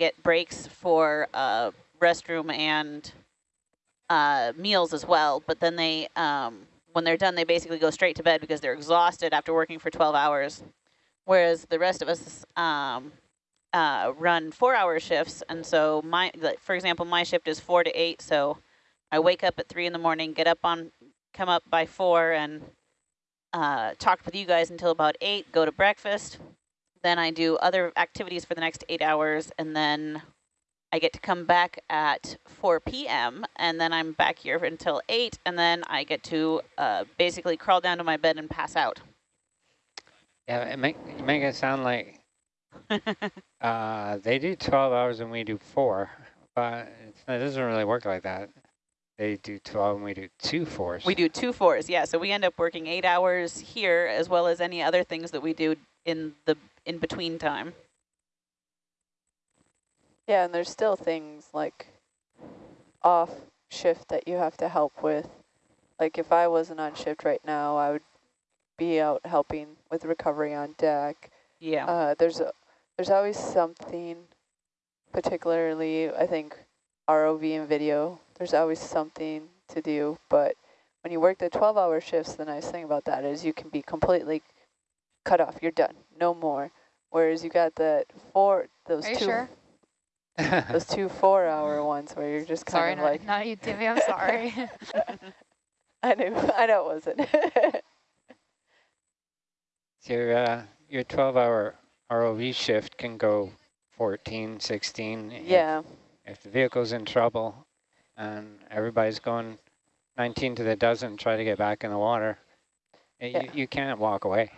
get breaks for uh, restroom and uh, meals as well. But then they, um, when they're done, they basically go straight to bed because they're exhausted after working for 12 hours. Whereas the rest of us um, uh, run four-hour shifts, and so my, for example, my shift is four to eight. So I wake up at three in the morning, get up on, come up by four, and uh, talk with you guys until about eight. Go to breakfast. Then I do other activities for the next eight hours, and then I get to come back at 4 p.m. and then I'm back here until 8 and then I get to uh, basically crawl down to my bed and pass out. Yeah, it make, you make it sound like uh, they do 12 hours and we do four, but it doesn't really work like that. They do 12 and we do two fours. We do two fours, yeah. So we end up working eight hours here as well as any other things that we do in the in between time. Yeah, and there's still things like off shift that you have to help with. Like if I wasn't on shift right now, I would be out helping with recovery on deck. Yeah. Uh, there's a, there's always something, particularly I think ROV and video. There's always something to do, but when you work the 12-hour shifts, the nice thing about that is you can be completely cut off. You're done, no more. Whereas you got that four, those Are two. Sure? Those two four-hour ones where you're just kind sorry, of not, like. not you, Timmy. I'm sorry. I knew. I know it wasn't. your uh, your 12-hour ROV shift can go 14, 16. yeah. If, if the vehicle's in trouble and everybody's going 19 to the dozen, try to get back in the water, Yeah. you, you can't walk away.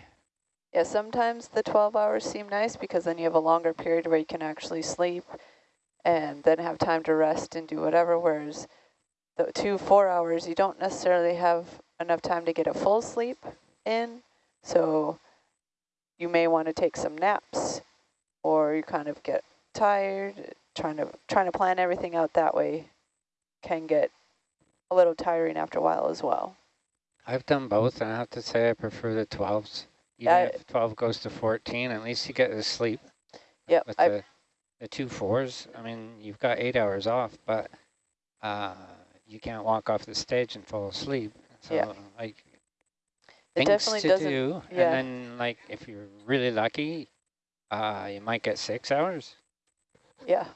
Yeah. Sometimes the 12 hours seem nice because then you have a longer period where you can actually sleep, and then have time to rest and do whatever. Whereas the two four hours, you don't necessarily have enough time to get a full sleep in. So you may want to take some naps, or you kind of get tired. Trying to trying to plan everything out that way can get a little tiring after a while as well. I've done both, and I have to say I prefer the 12s. Even Yeah, if 12 goes to 14, at least you get to sleep. Yeah. With I, the, the two fours, I mean, you've got eight hours off, but uh, you can't walk off the stage and fall asleep. So, Yeah. like, it things definitely to doesn't. do, yeah. and then, like, if you're really lucky, uh, you might get six hours. Yeah.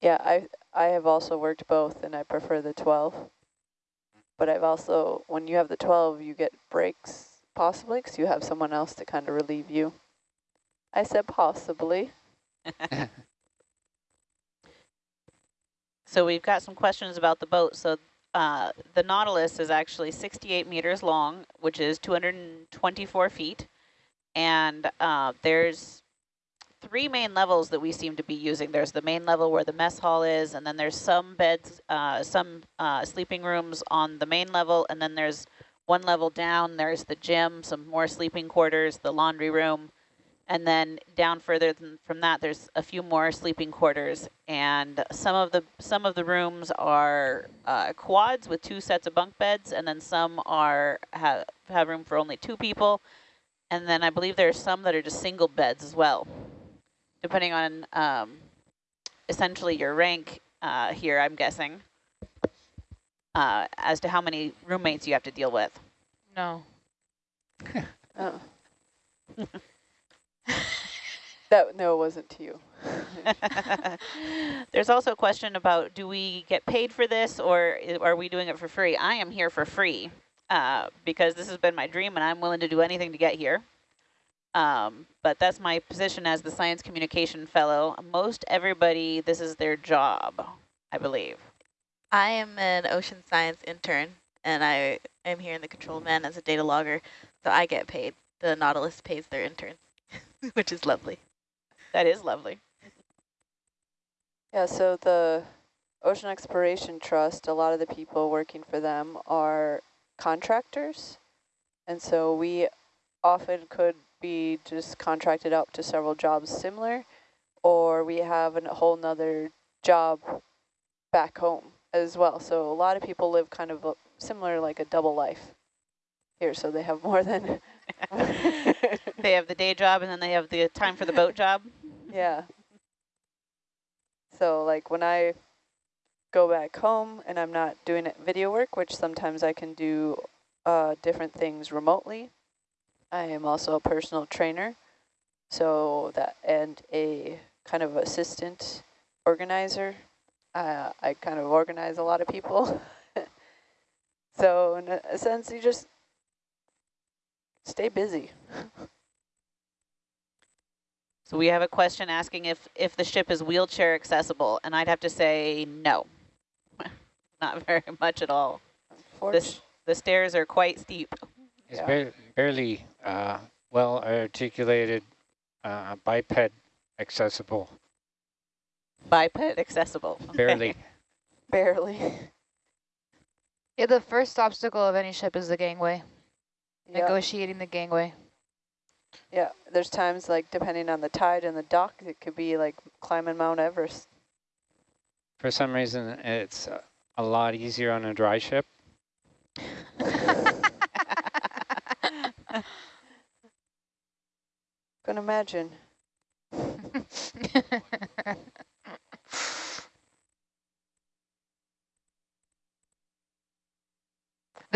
Yeah, I I have also worked both and I prefer the 12. But I've also, when you have the 12, you get breaks possibly because you have someone else to kind of relieve you. I said possibly. So we've got some questions about the boat. So uh, the Nautilus is actually 68 meters long, which is 224 feet. And uh, there's three main levels that we seem to be using. There's the main level where the mess hall is, and then there's some beds, uh, some uh, sleeping rooms on the main level, and then there's one level down, there's the gym, some more sleeping quarters, the laundry room, and then down further than from that, there's a few more sleeping quarters, and some of the some of the rooms are uh, quads with two sets of bunk beds, and then some are have have room for only two people, and then I believe there are some that are just single beds as well, depending on um, essentially your rank uh, here. I'm guessing uh, as to how many roommates you have to deal with. no. Oh. that no, it wasn't to you. There's also a question about do we get paid for this or are we doing it for free? I am here for free uh, because this has been my dream and I'm willing to do anything to get here. Um, but that's my position as the Science Communication Fellow. Most everybody, this is their job, I believe. I am an ocean science intern, and I am here in the control man as a data logger, so I get paid. The Nautilus pays their interns, which is lovely. That is lovely. Yeah, so the Ocean Exploration Trust, a lot of the people working for them are contractors. And so we often could be just contracted out to several jobs similar, or we have a whole nother job back home as well. So a lot of people live kind of a, similar like a double life here. So they have more than They have the day job and then they have the time for the boat job. yeah. So like when I go back home and I'm not doing it video work, which sometimes I can do uh, different things remotely. I am also a personal trainer, so that and a kind of assistant organizer. Uh, I kind of organize a lot of people. so in a, a sense, you just stay busy. So we have a question asking if, if the ship is wheelchair accessible, and I'd have to say no. Not very much at all. Fortunately. The stairs are quite steep. It's Yeah. bar barely uh, well articulated, uh, biped accessible, Biped accessible. Barely. Barely. Yeah, the first obstacle of any ship is the gangway. Yeah. Negotiating the gangway. Yeah, there's times like depending on the tide and the dock, it could be like climbing Mount Everest. For some reason, it's uh, a lot easier on a dry ship. Can imagine. the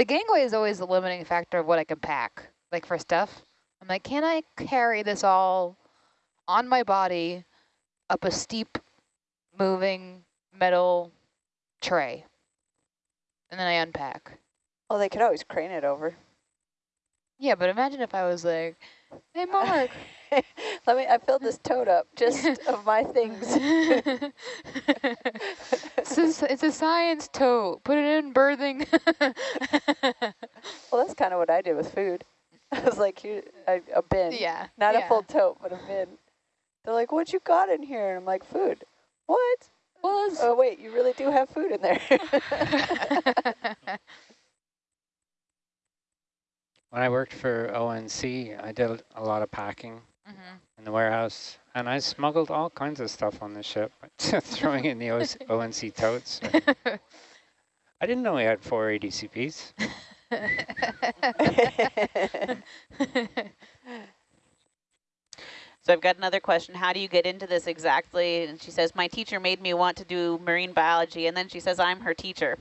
gangway is always the limiting factor of what I can pack, like for stuff. I'm like, can I carry this all on my body up a steep moving metal tray? And then I unpack. Well, they could always crane it over. Yeah, but imagine if I was like, hey, Mark. Let me. I filled this tote up just of my things. it's, a, it's a science tote. Put it in berthing. Well, that's kind of what I did with food. I was like, here, a, a bin, yeah. not yeah. a full tote, but a bin. They're like, what you got in here? And I'm like, food. What? Well, Oh wait, you really do have food in there. When I worked for ONC, I did a lot of packing Mhm. in the warehouse, and I smuggled all kinds of stuff on the ship, throwing in the ONC totes. I didn't know we had four ADCPs. So I've got another question. How do you get into this exactly? And she says, my teacher made me want to do marine biology. And then she says, I'm her teacher.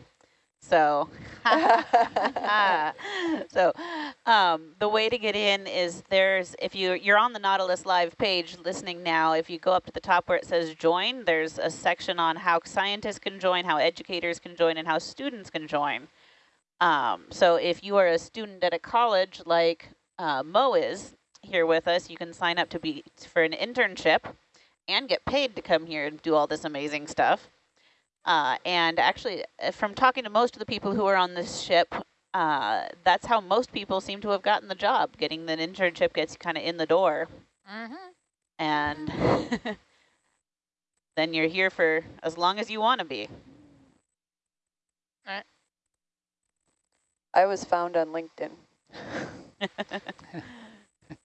So, so um, the way to get in is there's, if you, you're on the Nautilus Live page listening now, if you go up to the top where it says join, there's a section on how scientists can join, how educators can join, and how students can join. Um, so if you are a student at a college like uh, Mo is here with us, you can sign up to be for an internship and get paid to come here and do all this amazing stuff. Uh, and actually, uh, from talking to most of the people who are on this ship, uh, that's how most people seem to have gotten the job. Getting the internship gets you kind of in the door, Mhm. and then you're here for as long as you want to be. I was found on LinkedIn.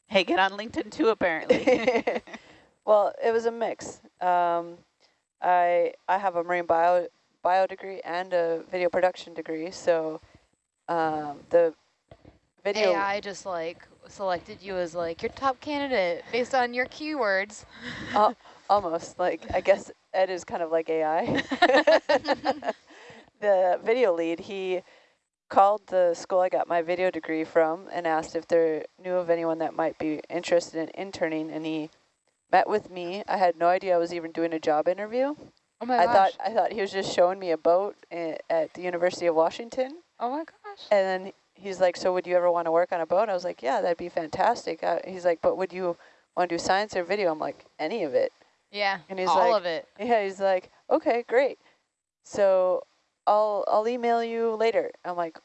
hey, get on LinkedIn too, apparently. well, it was a mix. Um, I I have a marine bio bio degree and a video production degree, so um, the video. AI just like selected you as like your top candidate based on your keywords. Al- almost like I guess Ed is kind of like AI. the video lead, he called the school I got my video degree from and asked if they knew of anyone that might be interested in interning, and he met with me. I had no idea I was even doing a job interview. Oh my I gosh. thought I thought he was just showing me a boat at the University of Washington, oh my gosh. and then he's like, "So would you ever want to work on a boat?" I was like, "Yeah, that'd be fantastic." Uh, he's like, "But would you want to do science or video?" I'm like, "Any of it." Yeah. And he's all like, of it. Yeah, he's like, "Okay, great. So I'll I'll email you later." I'm like,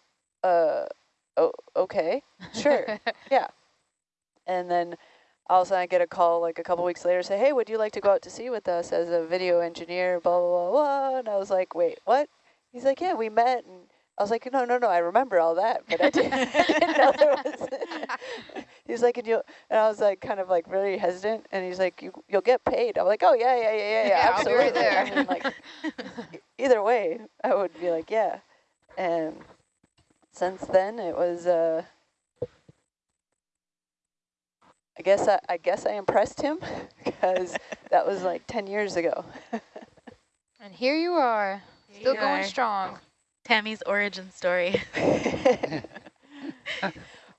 "Uh, oh, okay, sure, yeah." And then all of a sudden I get a call like a couple weeks later, say, "Hey, would you like to go out to sea with us as a video engineer?" Blah blah blah blah. And I was like, "Wait, what?" He's like, "Yeah, we met." And I was like, "No, no, no, I remember all that, but I didn't, I didn't know there was." he's like, "And you," and I was like, kind of like really hesitant, and he's like, "You you'll get paid." I'm like, "Oh yeah, yeah, yeah, yeah, yeah, Yeah, I'll be absolutely." right there. I mean, like either way, I would be like, "Yeah," and since then it was uh I guess I, I guess I impressed him because that was like 10 years ago. And here you are, Here still you going are. strong. Tammy's origin story.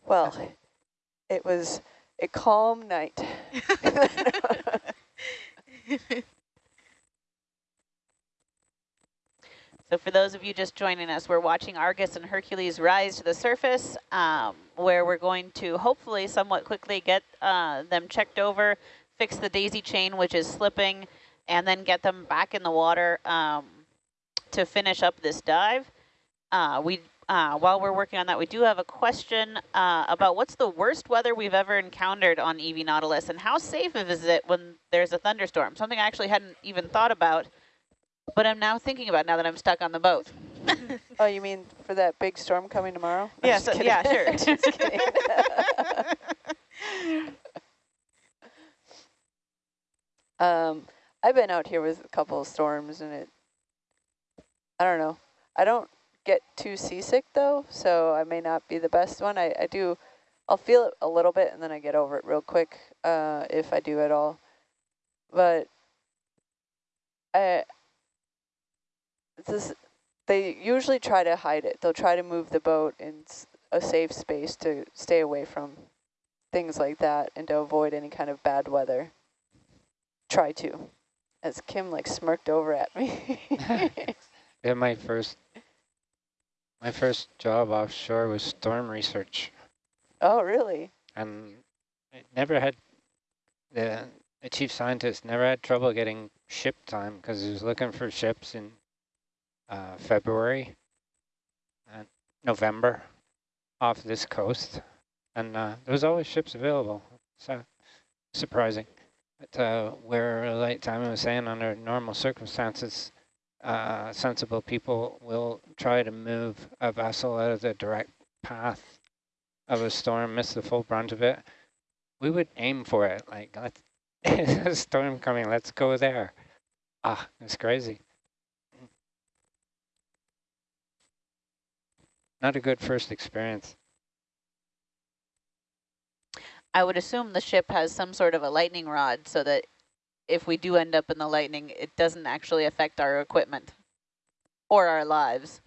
well, it was a calm night. So for those of you just joining us, we're watching Argus and Hercules rise to the surface, um, where we're going to hopefully somewhat quickly get uh, them checked over, fix the daisy chain, which is slipping, and then get them back in the water um, to finish up this dive. Uh, we, uh, while we're working on that, we do have a question uh, about what's the worst weather we've ever encountered on EV Nautilus, and how safe is it when there's a thunderstorm? Something I actually hadn't even thought about. But I'm now thinking about now that I'm stuck on the boat. oh, you mean for that big storm coming tomorrow? I'm Yeah, so- yeah, sure. Just kidding. um, I've been out here with a couple of storms and it, I don't know. I don't get too seasick though, so I may not be the best one. I, I do, I'll feel it a little bit and then I get over it real quick uh, if I do at all. But I, this, they usually try to hide it. They'll try to move the boat in a safe space to stay away from things like that and to avoid any kind of bad weather. Try to. As Kim like smirked over at me. Yeah, my first my first job offshore was storm research, oh, really? and I never had the the chief scientist never had trouble getting ship time because he was looking for ships in uh, February and November off this coast, and uh, there was always ships available. So surprising. But uh, where, like Timon was saying, under normal circumstances, uh, sensible people will try to move a vessel out of the direct path of a storm, miss the full brunt of it. We would aim for it, like, let's, a storm coming, let's go there. Ah, it's crazy. Not a good first experience. I would assume the ship has some sort of a lightning rod so that if we do end up in the lightning, it doesn't actually affect our equipment or our lives.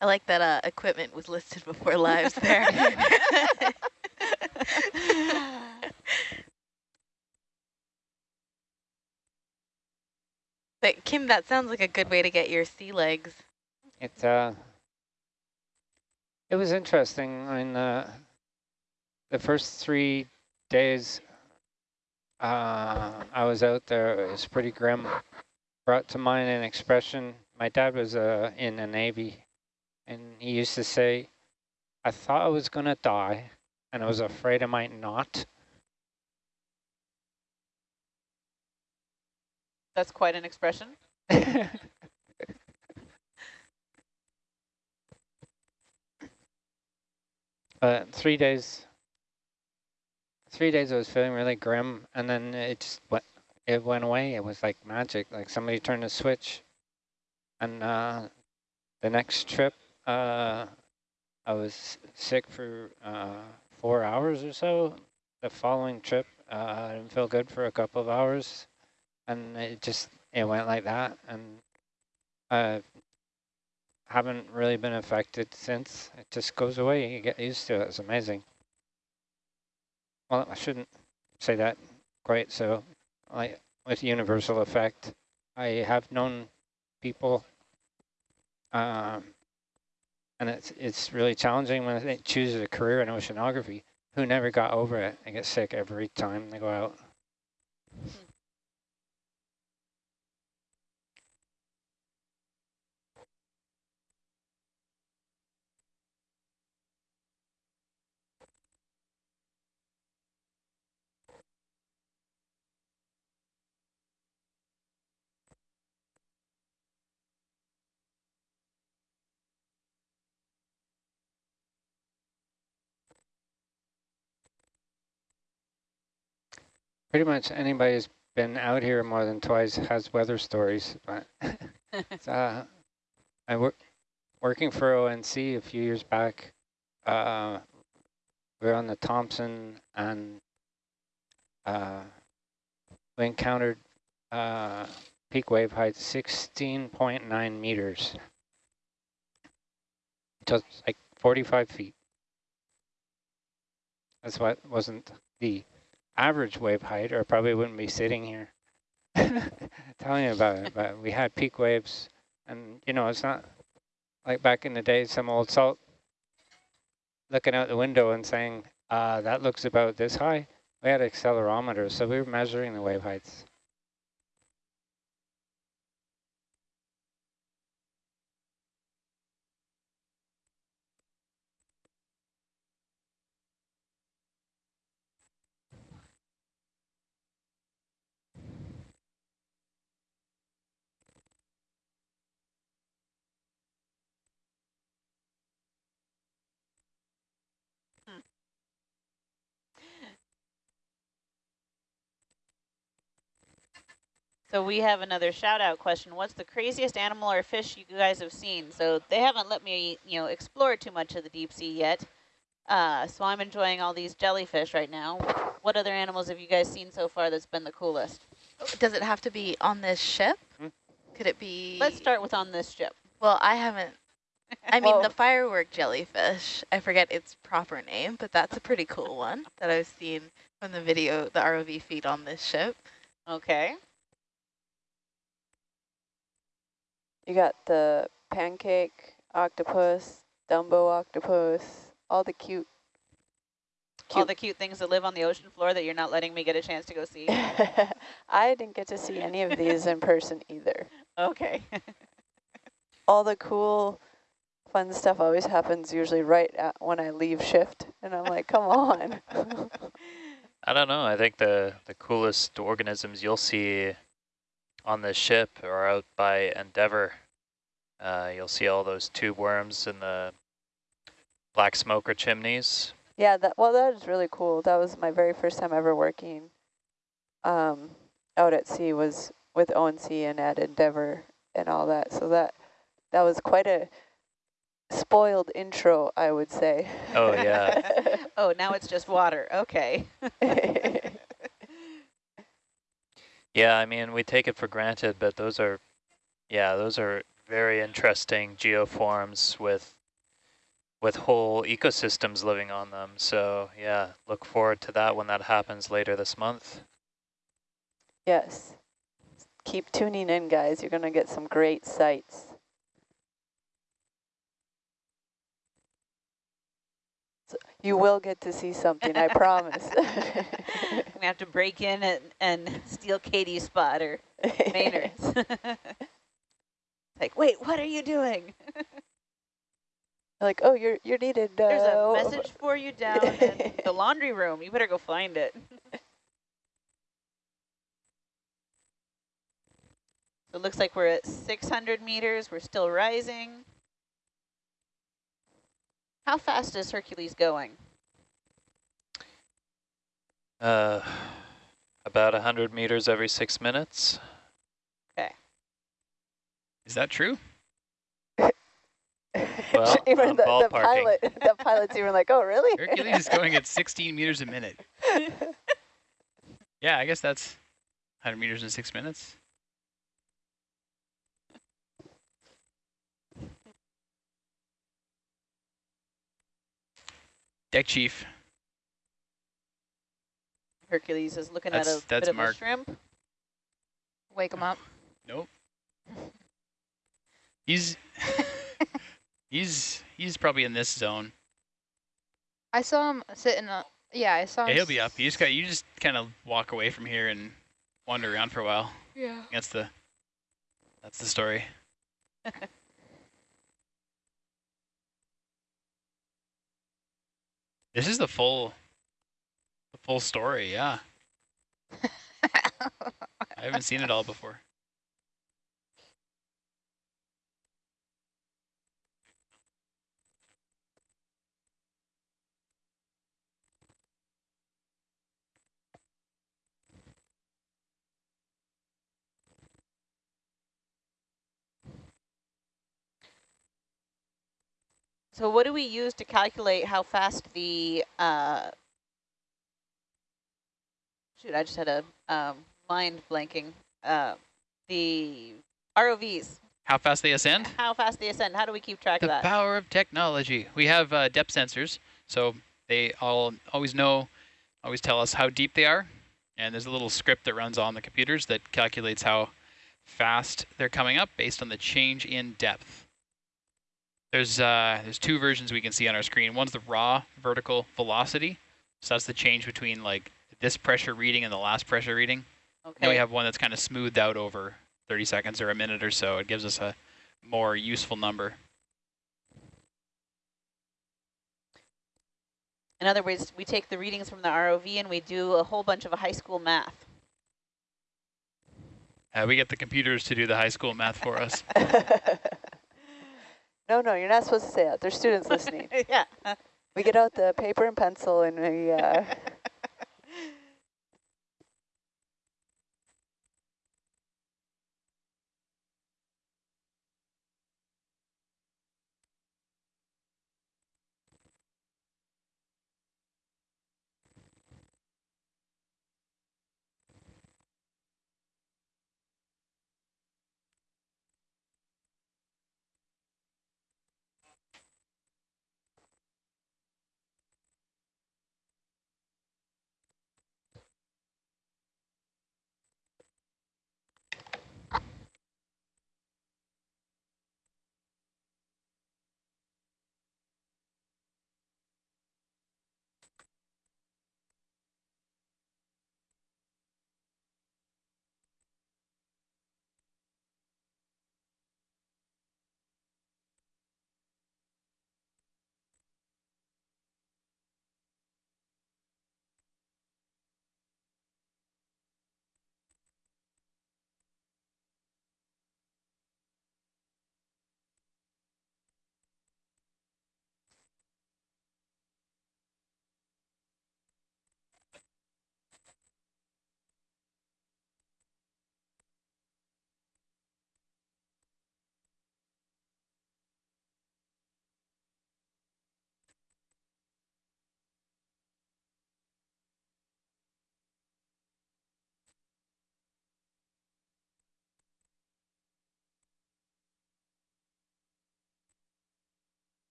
I like that uh, equipment was listed before lives there. but Kim, that sounds like a good way to get your sea legs. It uh, it was interesting. I mean, uh, the first three days uh, I was out there, it was pretty grim. Brought to mind an expression. My dad was uh, in the Navy, and he used to say, "I thought I was gonna die, and I was afraid I might not." That's quite an expression. But three days, three days I was feeling really grim, and then it just went, it went away. It was like magic, like somebody turned a switch. And uh, the next trip, uh, I was sick for uh, four hours or so. The following trip, uh, I didn't feel good for a couple of hours, and it just it went like that. And I haven't really been affected since. It just goes away. You get used to it. It's amazing. Well, I shouldn't say that quite so. Like with universal effect, I have known people, um, and it's it's really challenging when they choose a career in oceanography who never got over it. They get sick every time they go out. Pretty much anybody who's been out here more than twice has weather stories. But uh, I work working for ONC a few years back. Uh, we're on the Thompson and uh, we encountered uh, peak wave height 16.9 meters. Just like 45 feet. That's what wasn't the average wave height, or probably wouldn't be sitting here telling you about it. But we had peak waves, and you know, it's not like back in the day, some old salt looking out the window and saying, uh, that looks about this high. We had accelerometers, so we were measuring the wave heights. So we have another shout out question. What's the craziest animal or fish you guys have seen? So they haven't let me, you know, explore too much of the deep sea yet. Uh, so I'm enjoying all these jellyfish right now. What other animals have you guys seen so far that's been the coolest? Does it have to be on this ship? Hmm? Could it be? Let's start with on this ship. Well, I haven't. I mean, Well- the firework jellyfish. I forget its proper name, but that's a pretty cool one that I've seen from the video, the ROV feed on this ship. Okay. You got the pancake octopus, Dumbo octopus, all the cute. All cute. the cute things that live on the ocean floor that you're not letting me get a chance to go see. I didn't get to see any of these in person either. Okay. All the cool, fun stuff always happens usually right at when I leave shift, and I'm like, come on. I don't know. I think the, the coolest organisms you'll see on the ship or out by Endeavour. Uh, you'll see all those tube worms in the black smoker chimneys. Yeah, that well, that is really cool. That was my very first time ever working um, out at sea was with ONC and at Endeavour and all that. So that that was quite a spoiled intro, I would say. Oh, yeah. oh, now it's just water. Okay. Yeah, I mean, we take it for granted, but those are, yeah, those are very interesting geoforms with with whole ecosystems living on them. So yeah, look forward to that when that happens later this month. yes. Keep tuning in, guys. You're going to get some great sights. So you will get to see something, I promise. We have to break in and, and steal Katie's spot or Maynard's. like, wait, what are you doing? like, oh, you're you're needed. Uh, There's a message for you down in the laundry room. You better go find it. It looks like we're at 600 meters. We're still rising. How fast is Hercules going? Uh, about 100 meters every six minutes. Okay. Is that true? Well, even the, the pilot, the pilot's even like, oh, really? Hercules is going at 16 meters a minute. Yeah, I guess that's 100 meters in six minutes. Deck chief. Hercules is looking That's- at a that's bit of Mark. a shrimp. Wake him up. Nope. He's he's he's probably in this zone. I saw him sitting. Uh, yeah, I saw. Yeah, he'll be up. You just got you just kind of walk away from here and wander around for a while. Yeah. That's the that's the story. this is the full the full story, yeah. I haven't seen it all before. So what do we use to calculate how fast the, uh, shoot, I just had a um, mind blanking, uh, the ROVs, How fast they ascend? how fast they ascend, how do we keep track The of that? The power of technology. We have uh, depth sensors, so they all always know, always tell us how deep they are. And there's a little script that runs on the computers that calculates how fast they're coming up based on the change in depth. There's uh, there's two versions we can see on our screen. One's the raw vertical velocity, so that's the change between like this pressure reading and the last pressure reading. Okay. Then we have one that's kind of smoothed out over 30 seconds or a minute or so. It gives us a more useful number. in other words, we take the readings from the ROV and we do a whole bunch of high school math. Uh, we get the computers to do the high school math for us. no, no, you're not supposed to say that. There's students listening. yeah. We get out the paper and pencil and we, uh,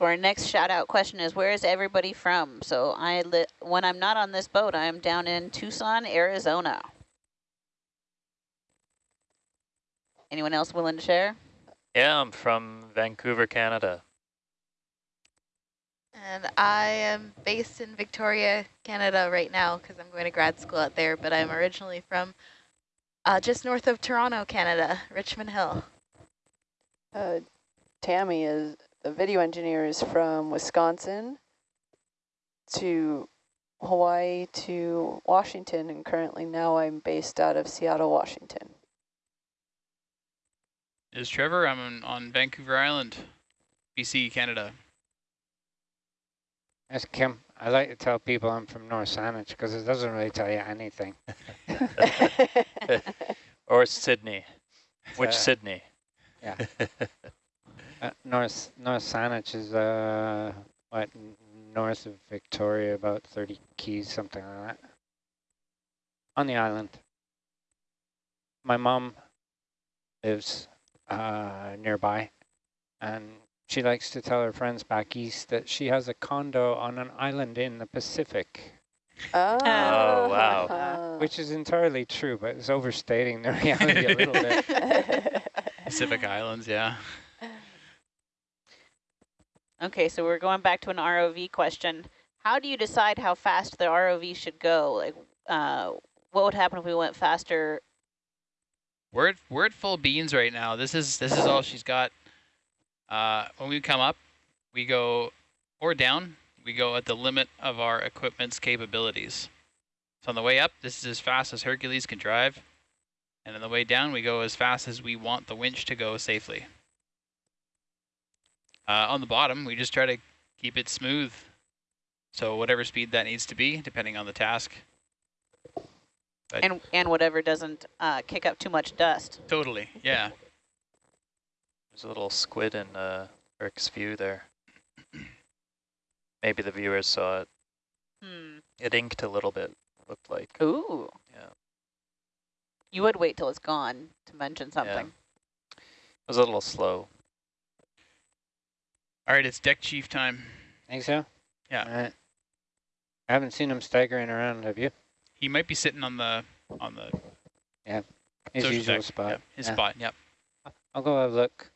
So our next shout out question is where is everybody from? So I li when I'm not on this boat, I'm down in Tucson, Arizona. Anyone else willing to share? Yeah, I'm from Vancouver, Canada. And I am based in Victoria, Canada right now because I'm going to grad school out there, but I'm originally from uh, just north of Toronto, Canada, Richmond Hill. uh, Tammy is, the video engineer is from Wisconsin to Hawaii to Washington, and currently now I'm based out of Seattle, Washington. Is Trevor? I'm on, on Vancouver Island, BC, Canada. That's Kim. I like to tell people I'm from North Saanich because it doesn't really tell you anything. Or Sidney. Which Uh, Sydney? Yeah. Uh, North North Saanich is uh what north of Victoria, about 30 keys, something like that. On the island. My mom lives uh, nearby, and she likes to tell her friends back east that she has a condo on an island in the Pacific, oh, wow. which is entirely true, but it's overstating the reality a little bit. Pacific Islands, yeah. Okay, so we're going back to an ROV question. How do you decide how fast the ROV should go? Like, uh, what would happen if we went faster? We're at, we're at full beans right now. This is this is all she's got. Uh, when we come up, we go or down. We go at the limit of our equipment's capabilities. So on the way up, this is as fast as Hercules can drive, and on the way down, we go as fast as we want the winch to go safely. Uh, on the bottom, we just try to keep it smooth. So whatever speed that needs to be, depending on the task. But And, and whatever doesn't uh, kick up too much dust. totally, yeah. There's a little squid in uh, Eric's view there. Maybe the viewers saw it. Hmm. It inked a little bit, looked like. Ooh. Yeah. You would wait till it's gone to mention something. Yeah. It was a little slow. All right, it's deck chief time. Think so? Yeah. All right. I haven't seen him staggering around, have you? He might be sitting on the on the Yeah. His usual deck. spot. Yep, his Yeah. spot. Yep. I'll go have a look.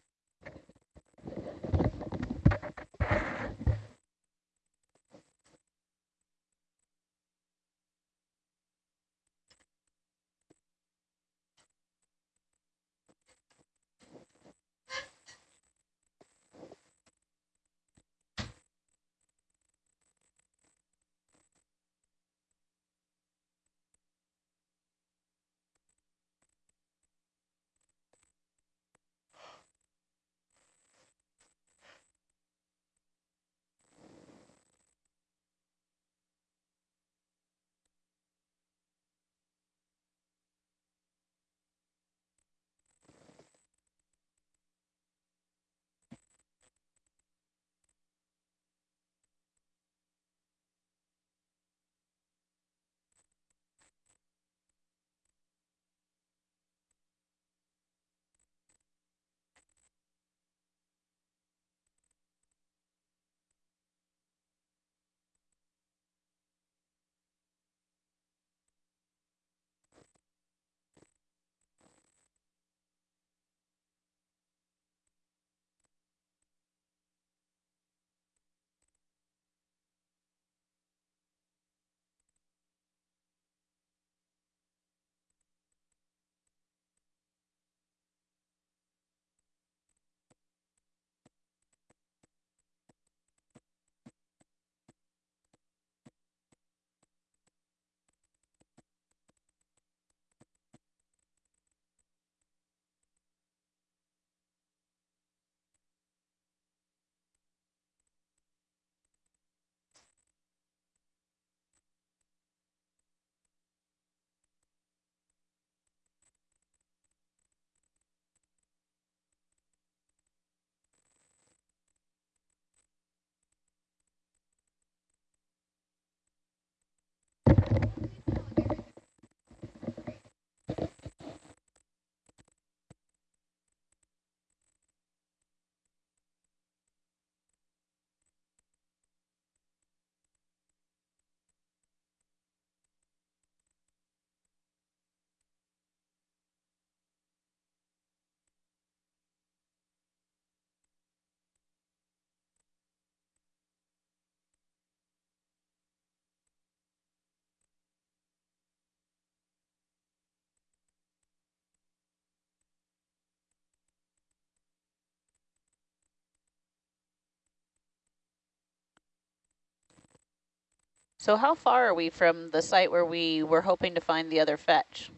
So how far are we from the site where we were hoping to find the other fetch?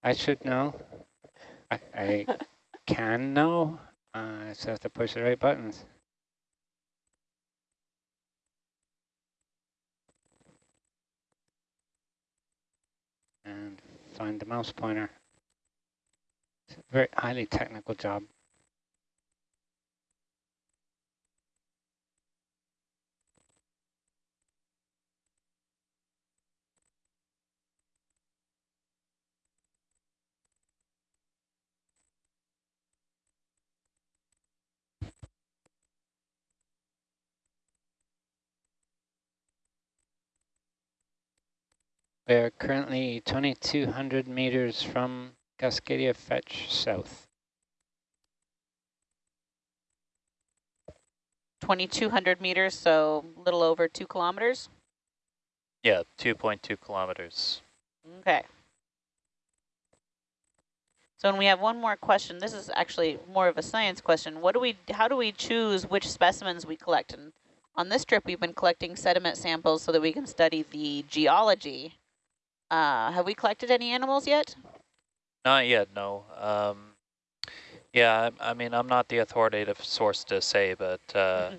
I should know. I, I can know. Uh, I just have to push the right buttons. And find the mouse pointer. It's a very highly technical job. We are currently 2,200 meters from Cascadia Fetch South. 2,200 meters, so a little over two kilometers. Yeah, 2.2 kilometers. Okay. So and we have one more question. This is actually more of a science question. What do we, how do we choose which specimens we collect? And on this trip, we've been collecting sediment samples so that we can study the geology. Uh, have we collected any animals yet? Not yet, no. Um, Yeah, I, I mean, I'm not the authoritative source to say, but uh,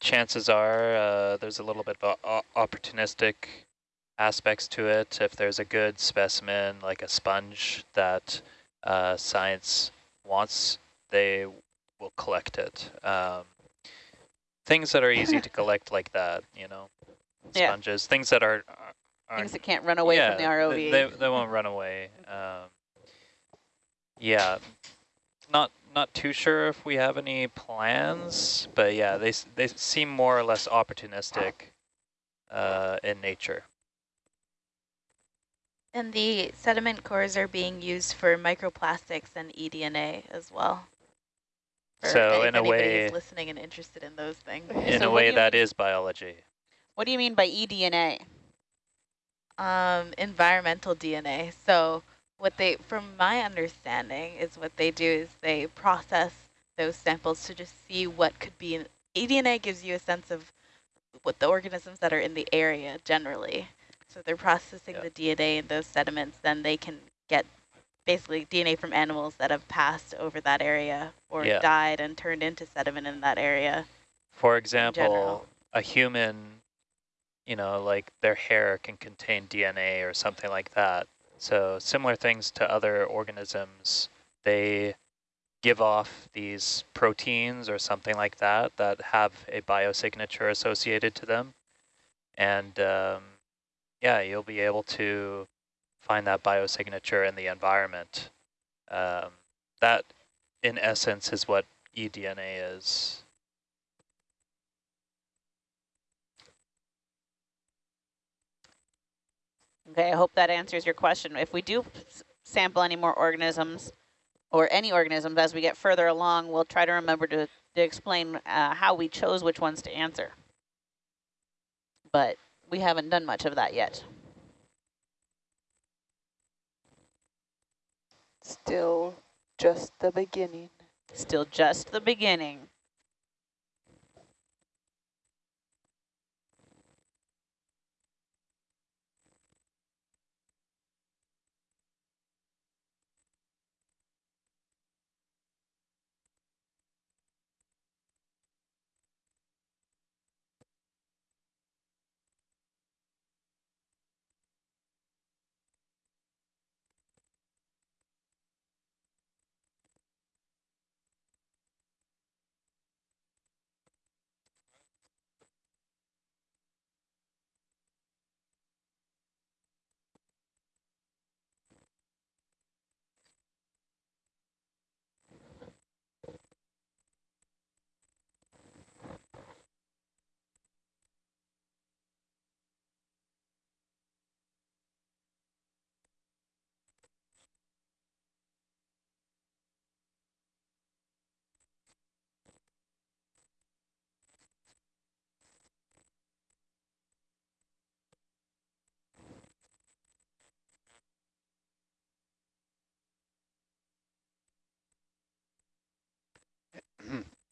chances are uh, there's a little bit of opportunistic aspects to it. If there's a good specimen, like a sponge that uh, science wants, they will collect it. Um, things that are easy to collect like that, you know, Yeah. sponges, things that are Things that can't run away yeah, from the ROV. th- They, they won't run away. Um, yeah, not not too sure if we have any plans, but yeah, they they seem more or less opportunistic uh, in nature. And the sediment cores are being used for microplastics and eDNA as well. So in a way- is listening and interested in those things. In So a way, you that mean- is biology. what do you mean by E eDNA? Um, environmental DNA. So what they, from my understanding, is what they do is they process those samples to just see what could be. In, eDNA gives you a sense of what the organisms that are in the area generally. So they're processing Yeah. the DNA in those sediments, then they can get basically DNA from animals that have passed over that area or Yeah. died and turned into sediment in that area. For example, a human, you know, like their hair can contain DNA or something like that. So similar things to other organisms, they give off these proteins or something like that that have a biosignature associated to them. And um, yeah, you'll be able to find that biosignature in the environment. Um, that, in essence, is what eDNA is. Okay, I hope that answers your question. If we do s- sample any more organisms or any organisms as we get further along, we'll try to remember to, to explain uh, how we chose which ones to answer. But we haven't done much of that yet. Still just the beginning. Still just the beginning.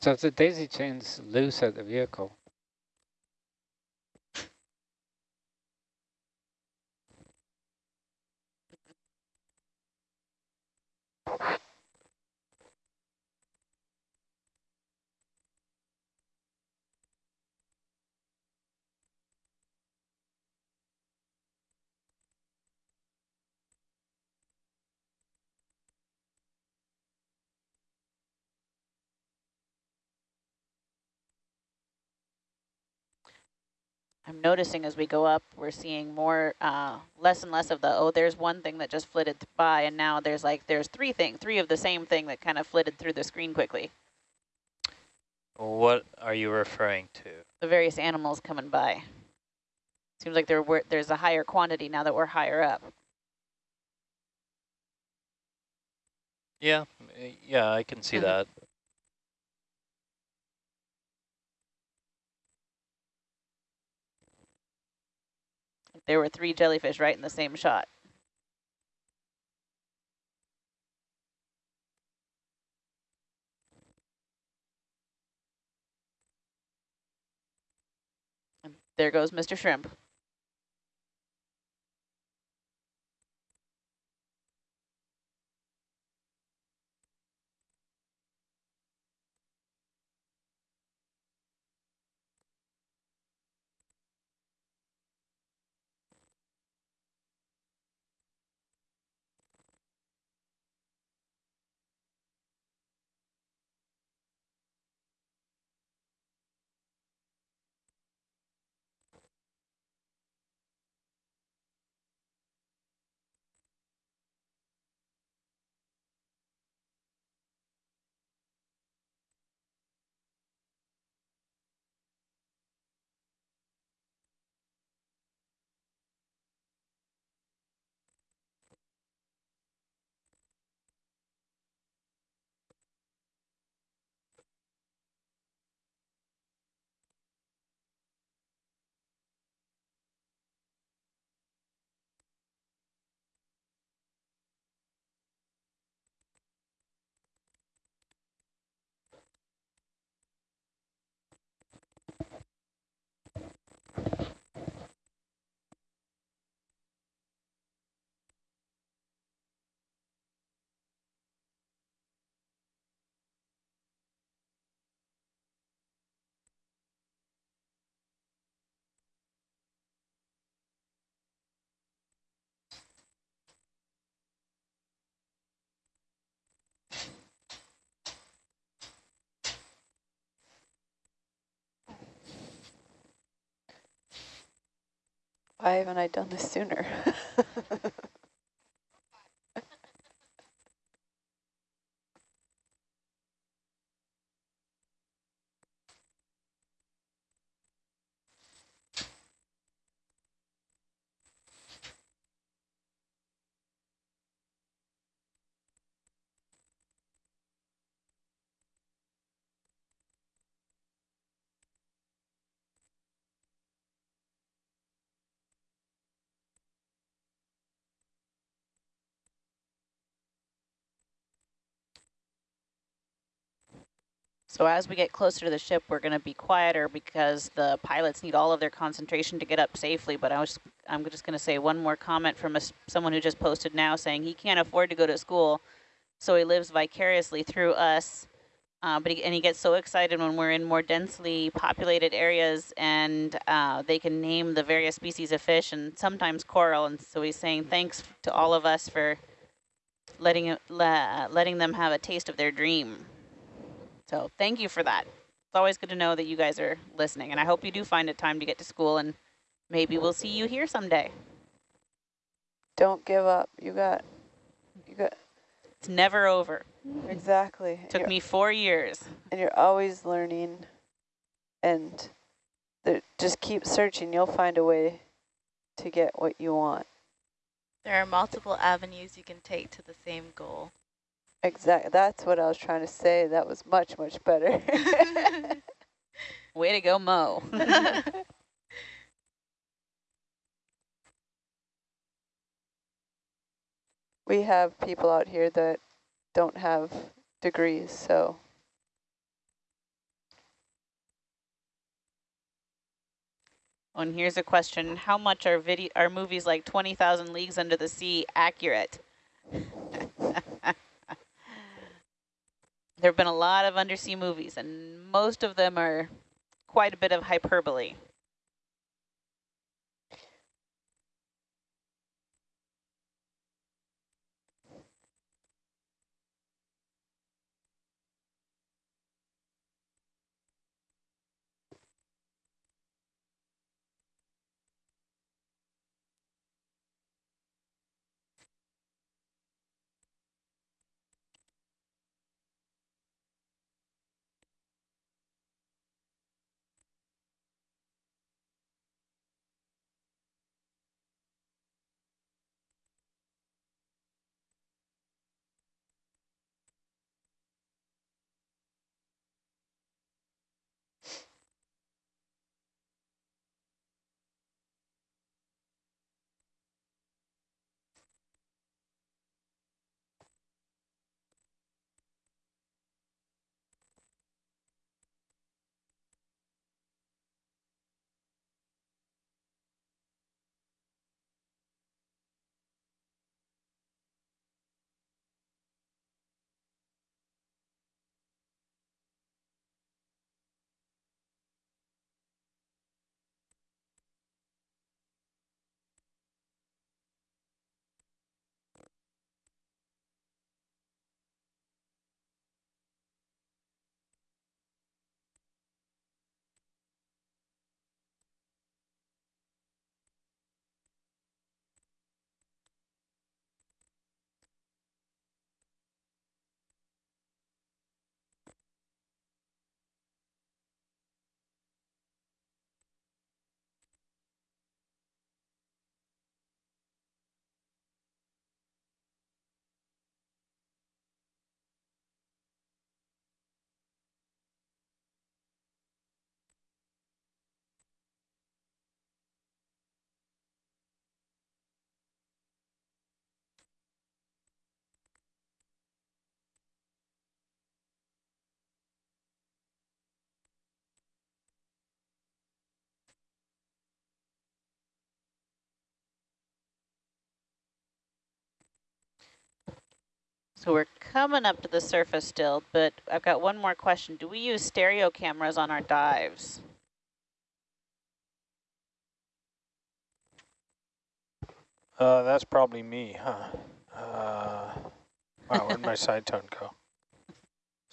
So if the daisy chain's loose at the vehicle, I'm noticing as we go up, we're seeing more, uh, less and less of the, oh, there's one thing that just flitted by, and now there's like, there's three thing, three of the same thing that kind of flitted through the screen quickly. What are you referring to? The various animals coming by. Seems like there were, there's a higher quantity now that we're higher up. Yeah, yeah, I can see Mhm. that. There were three jellyfish right in the same shot. And there goes Mr. Shrimp. Why haven't I done this sooner? So as we get closer to the ship, we're going to be quieter because the pilots need all of their concentration to get up safely. But I was, I'm just going to say one more comment from a, someone who just posted now saying he can't afford to go to school, so he lives vicariously through us. Uh, but he, and he gets so excited when we're in more densely populated areas and uh, they can name the various species of fish and sometimes coral. And so he's saying thanks to all of us for letting, le letting them have a taste of their dream. So thank you for that. It's always good to know that you guys are listening, and I hope you do find it time to get to school, and maybe we'll see you here someday. Don't give up. You got, you got. It's never over. Exactly. It Took you're, me four years. And you're always learning, and just keep searching. You'll find a way to get what you want. There are multiple avenues you can take to the same goal. Exactly. That's what I was trying to say. That was much, much better. Way to go, Mo. we have people out here that don't have degrees, so. And here's a question. How much are video are movies like 20,000 Leagues Under the Sea accurate? There have been a lot of undersea movies, and most of them are quite a bit of hyperbole. So we're coming up to the surface still, but I've got one more question. Do we use stereo cameras on our dives? Uh, that's probably me, huh? Uh, wow, where'd my side tone go?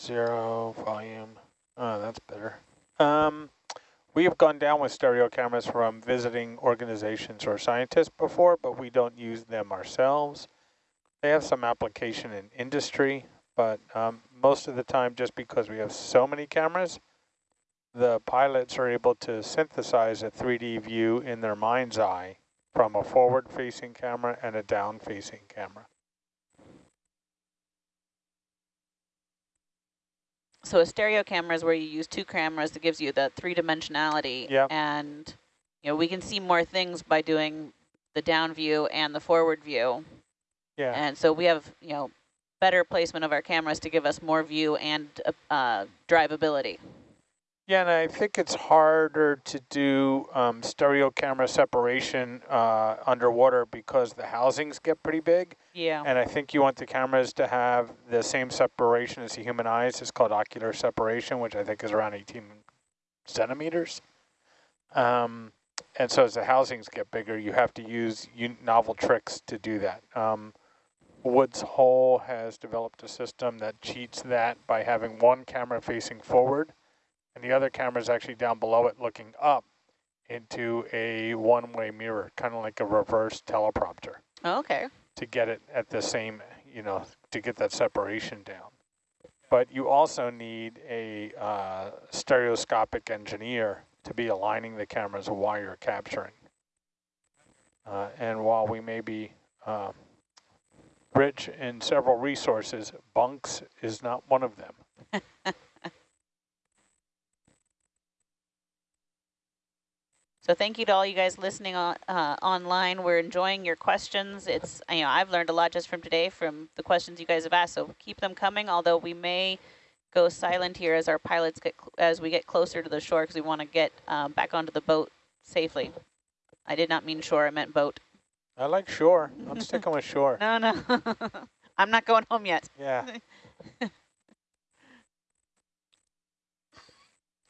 Zero, volume. Oh, that's better. Um, We have gone down with stereo cameras from visiting organizations or scientists before, but we don't use them ourselves. They have some application in industry, but um, most of the time, just because we have so many cameras, the pilots are able to synthesize a 3D view in their mind's eye from a forward-facing camera and a down-facing camera. So a stereo camera is where you use two cameras that gives you the three dimensionality. Yep. And you know we can see more things by doing the down view and the forward view. Yeah. And so we have you know better placement of our cameras to give us more view and uh, drivability. Yeah, and I think it's harder to do um, stereo camera separation uh, underwater because the housings get pretty big. Yeah. And I think you want the cameras to have the same separation as the human eyes. It's called ocular separation, which I think is around 18 centimeters. Um, and so as the housings get bigger, you have to use novel tricks to do that. Um, Woods Hole has developed a system that cheats that by having one camera facing forward and the other camera is actually down below it looking up into a one-way mirror, kind of like a reverse teleprompter. Oh, okay. To get it at the same, you know, to get that separation down. But you also need a uh, stereoscopic engineer to be aligning the cameras while you're capturing. Uh, and while we may be um, rich in several resources, bunks is not one of them. So thank you to all you guys listening on, uh, online. We're enjoying your questions. It's you know I've learned a lot just from today from the questions you guys have asked. So keep them coming. Although we may go silent here as our pilots get as we get closer to the shore because we want to get um, back onto the boat safely. I did not mean shore. I meant boat. I like shore. I'm sticking with shore. No, no. I'm not going home yet. Yeah.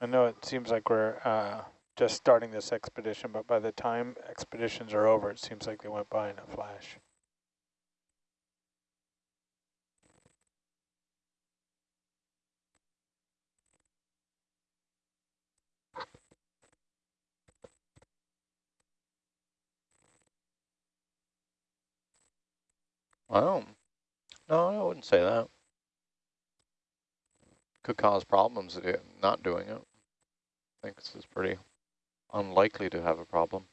I know it seems like we're uh, just starting this expedition, but by the time expeditions are over, it seems like they went by in a flash. Well, no, I wouldn't say that. Could cause problems eh, not doing it. I think this is pretty unlikely to have a problem.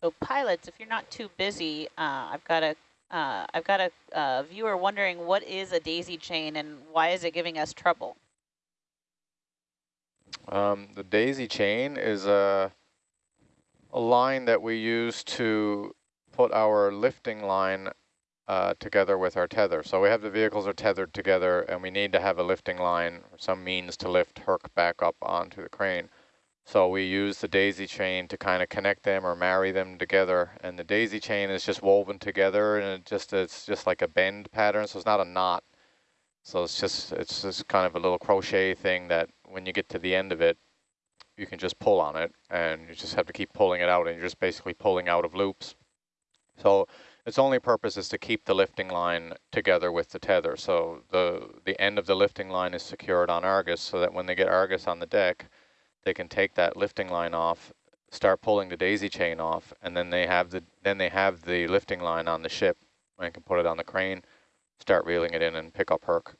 So pilots, if you're not too busy, uh, I've got a uh, I've got a uh, viewer wondering what is a daisy chain and why is it giving us trouble? Um, the daisy chain is a, a line that we use to put our lifting line uh, together with our tether. So we have the vehicles are tethered together and we need to have a lifting line some means to lift Herc back up onto the crane. So we use the daisy chain to kind of connect them or marry them together. And the daisy chain is just woven together and it just it's just like a bend pattern. So it's not a knot. So it's just it's just kind of a little crochet thing that when you get to the end of it, you can just pull on it and you just have to keep pulling it out and you're just basically pulling out of loops. So Its only purpose is to keep the lifting line together with the tether. So the, the end of the lifting line is secured on Argus so that when they get Argus on the deck, they can take that lifting line off, start pulling the daisy chain off, and then they have the then they have the lifting line on the ship and can put it on the crane, start reeling it in and pick up Herc.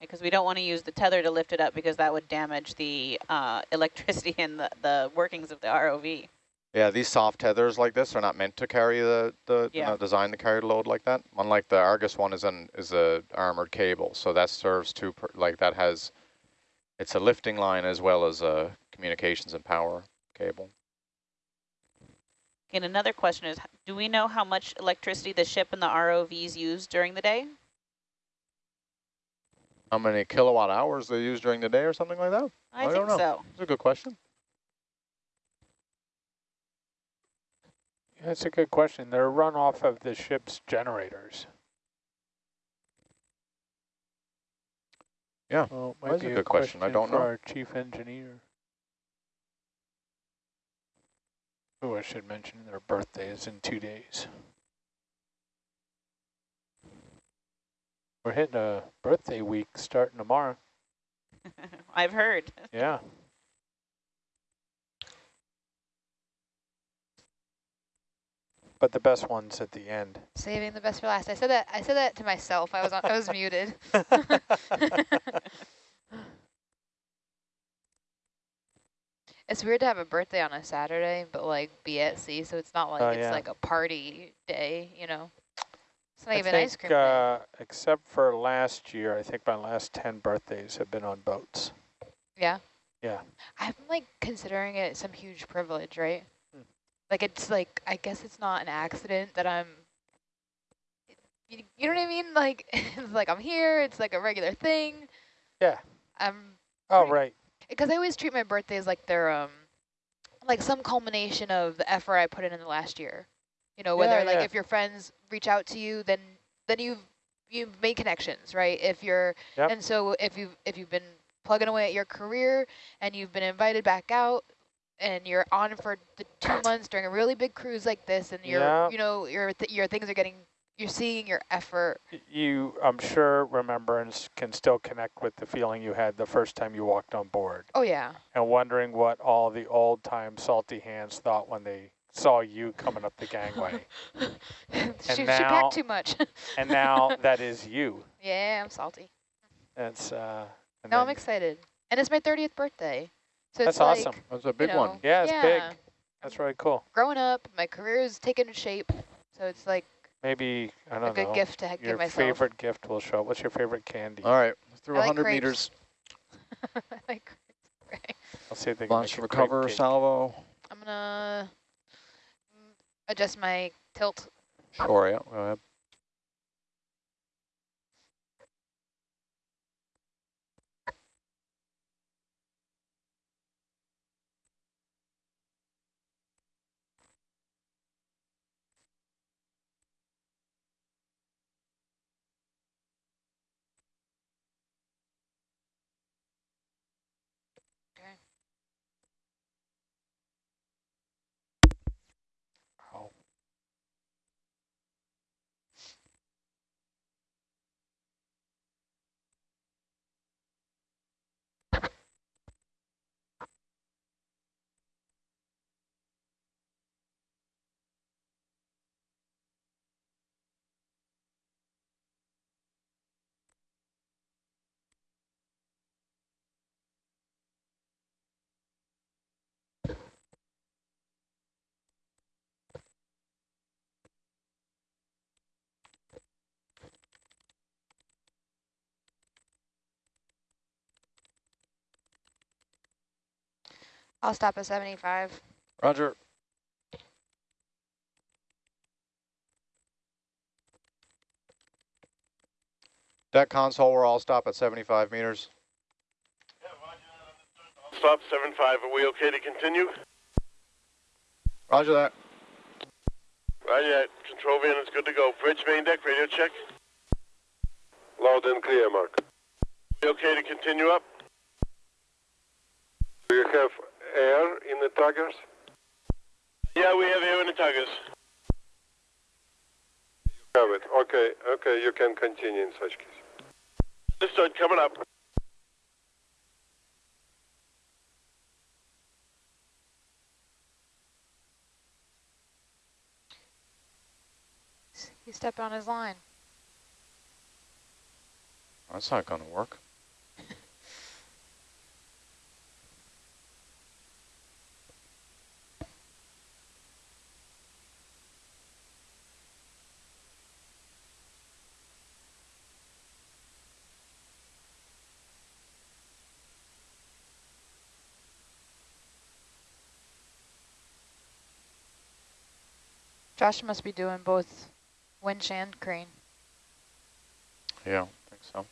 Because we don't want to use the tether to lift it up because that would damage the uh, electricity and the, the workings of the ROV. Yeah, these soft tethers like this are not meant to carry the, the Yeah. not designed to carry the load like that. Unlike the Argus one is an is a armored cable, so that serves to like that has, it's a lifting line as well as a communications and power cable. And another question is, do we know how much electricity the ship and the ROVs use during the day? How many kilowatt hours they use during the day or something like that? I, I don't think know. so. That's a good question. That's a good question. They're run off of the ship's generators. Yeah, Well, it might that's be a good question. I don't for know. our chief engineer. Oh, I should mention their birthday is in two days. We're hitting a birthday week starting tomorrow. I've heard. Yeah. But the best one's at the end. Saving the best for last. I said that. I said that to myself. I was on, I was muted. It's weird to have a birthday on a Saturday, but like be at sea, so it's not like Oh, it's yeah. like a party day, you know. It's not I even think, ice cream uh, except for last year, I think my last 10 birthdays have been on boats. Yeah. Yeah. I'm like considering it some huge privilege, right? Like it's like I guess it's not an accident that I'm. You, you know what I mean? Like it's like I'm here. It's like a regular thing. Yeah. I'm Oh, Pretty- right. because I always treat my birthdays like they're um like some culmination of the effort I put in in the last year. You know, whether Yeah, like yeah. if your friends reach out to you, then then you've you've made connections, right? If you're Yep. and so if you if you've been plugging away at your career and you've been invited back out and you're on for the two months during a really big cruise like this and you're Yeah. you know your th your things are getting you're seeing your effort You, I'm sure, remember and can still connect with the feeling you had the first time you walked on board oh yeah and wondering what all the old time salty hands thought when they saw you coming up the gangway. she, she now- packed too much and now that is you. yeah i'm salty That's, uh, No, I'm excited. And it's my 30th birthday. So That's like, awesome. That's a big you know, one. Yeah, it's yeah, big. That's really cool. Growing up, my career is taking shape. So it's like Maybe, I don't a good know, gift to ha- your give myself. favorite gift will show. up. What's your favorite candy? All right, through I like 100 crepes. meters, I like crepes. I'll see if they launch make to crepe recover, salvo. I'm going to mm, adjust my tilt. Sure, yeah, go ahead. I'll stop at 75. Roger. Deck console, we're all stop at 75 meters. Stop, 7-5. Are we okay to continue? Roger that. Roger that. Control van is good to go. Bridge main deck, radio check. Loud and clear, Mark. We okay to continue up? Do you have air in the tuggers? Yeah, we have air in the tuggers. Have it. Okay, okay, you can continue in such case. Understood, coming up. He stepped on his line. That's not going to work. Josh must be doing both winch and crane. Yeah, I think so.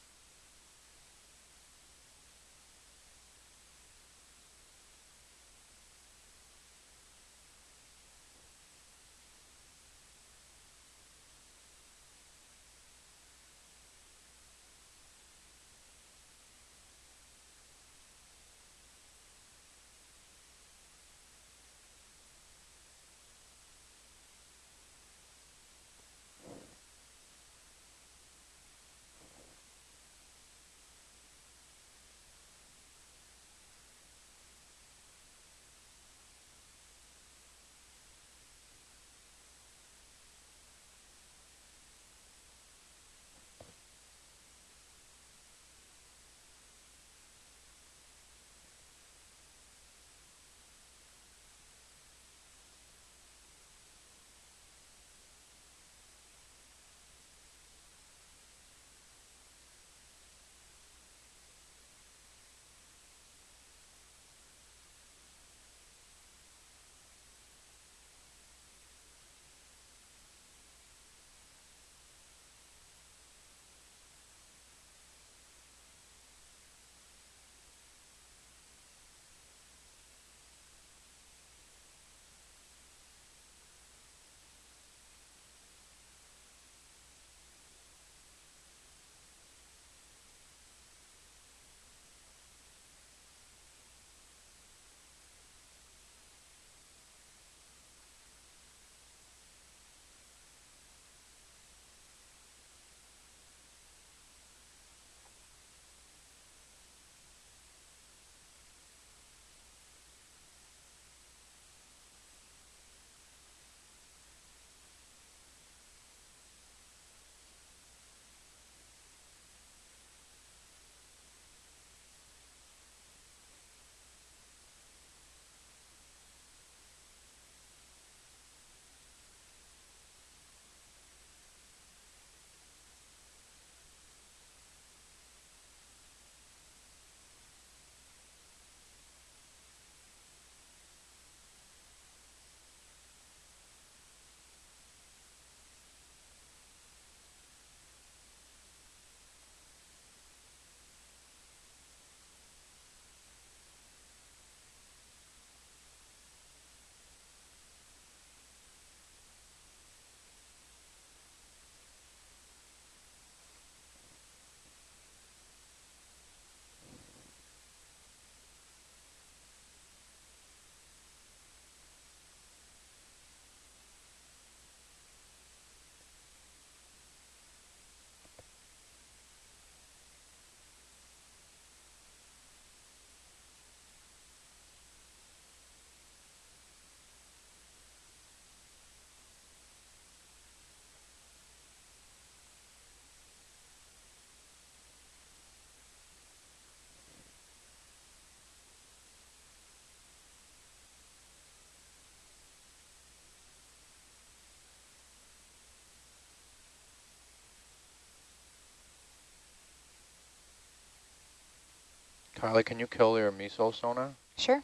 Kylie, can you kill your MESO sonar? Sure.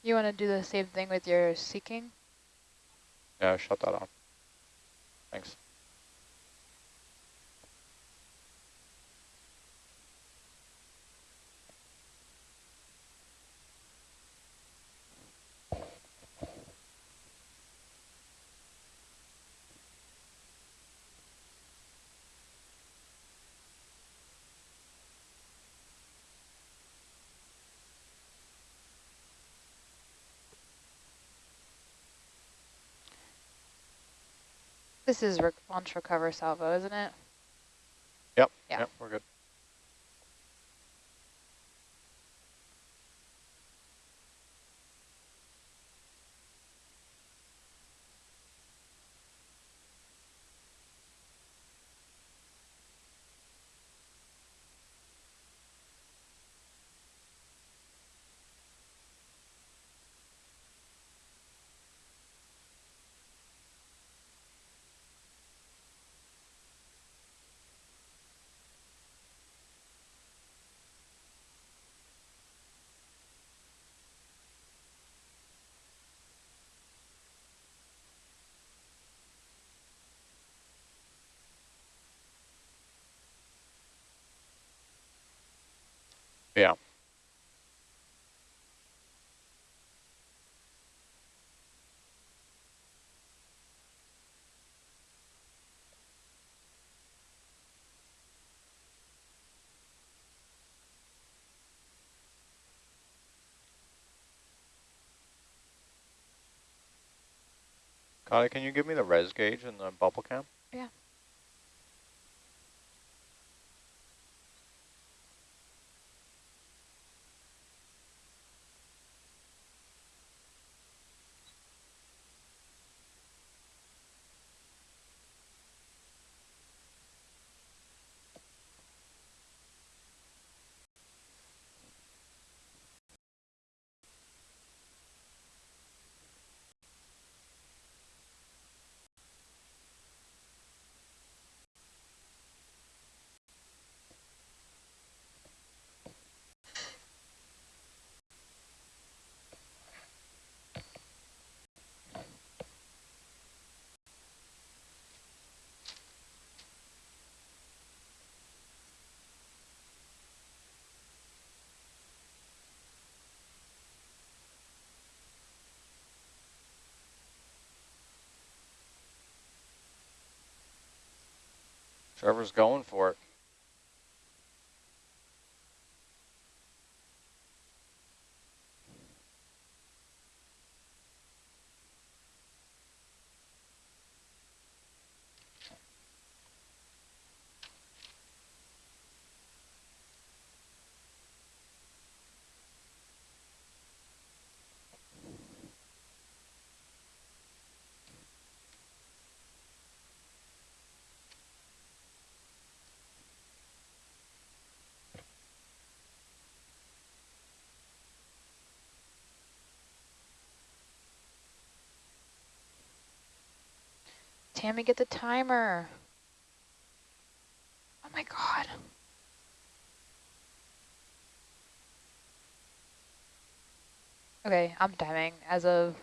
You want to do the same thing with your SeaKing? Yeah, shut that off. Thanks. This is re launch recover salvo, isn't it? Yep. Yeah. Yep, we're good. Yeah. Connie, can you give me the res gauge and the bubble cam? Yeah. Trevor's going for it. Tammy, get the timer. Oh my god. Okay, I'm timing as of